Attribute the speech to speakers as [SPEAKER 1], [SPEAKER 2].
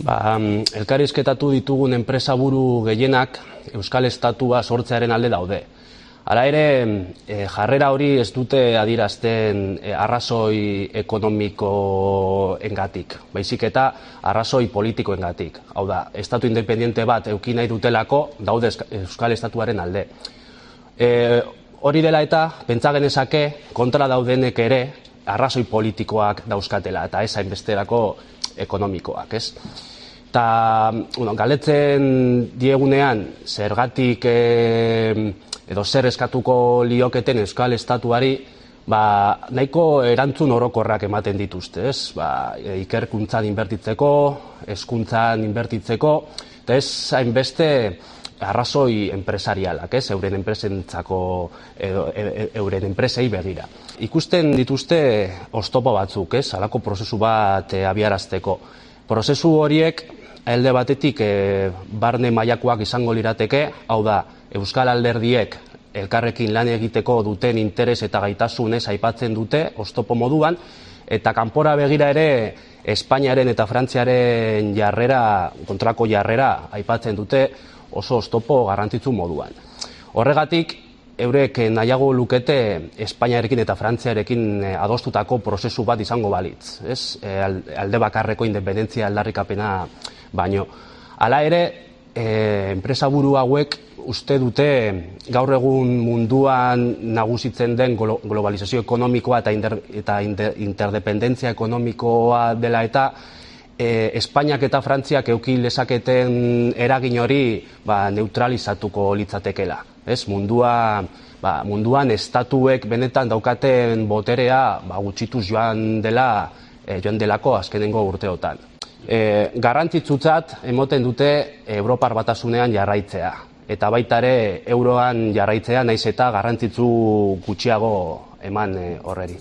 [SPEAKER 1] Ba, mm, elkarrizketatu ditugun enpresa buru gehienak Euskal Estatua sortzearen alde daude. Hala ere, e, jarrera hori ez dute adirazten e, arrazoi ekonomiko engatik, baizik eta arrazoi politiko engatik. Hau da, Estatu independiente bat eukin nahi dutelako daude Euskal Estatuaren alde. E, hori dela eta, pentsa genezake, kontra daudenek ere, arrazoi politikoak dauzkatela, eta ez hainbesterako ekonomikoak, ez? Ta, bueno, galetzen diegunean, zergatik e, edo zer eskatuko lioketen Euskal Estatuari, ba, nahiko erantzun orokorrak ematen dituzte, ez? Ba, ikerkuntzan inbertitzeko, eskuntzan inbertitzeko, eta ez hainbeste arrazoi enpresarialak, ez? Euren enpresentzako edo e, e, euren enpresei begira. Ikusten dituzte ostopo batzuk, ez? Halako prozesu bat e, abiarazteko. Prozesu horiek alde batetik e, barne mailakoak izango lirateke, hau da, Euskal Alderdiek elkarrekin lan egiteko duten interes eta gaitasunez aipatzen dute, ostopo moduan, eta kanpora begira ere Espainiaren eta Frantziaren jarrera, kontrako jarrera aipatzen dute oso ostopo garrantzitsu moduan. Horregatik, eurek nahiago lukete Espainiarekin eta Frantziarekin eh, adostutako prozesu bat izango balitz, ez? E, alde bakarreko independentzia aldarrikapena baino. Hala ere, e, enpresa buru hauek uste dute gaur egun munduan nagusitzen den globalizazio ekonomikoa eta, inter, eta interdependentzia ekonomikoa dela eta e, Espainiak eta Frantziak euki lezaketen eragin hori ba, neutralizatuko litzatekela. Ez, mundua, ba, munduan estatuek benetan daukaten boterea ba, gutxituz joan dela e, joan delako azkenengo urteotan e, garrantzitsutzat emoten dute Europar batasunean jarraitzea. Eta baita ere euroan jarraitzea naiz eta garrantzitsu gutxiago eman e, horreri.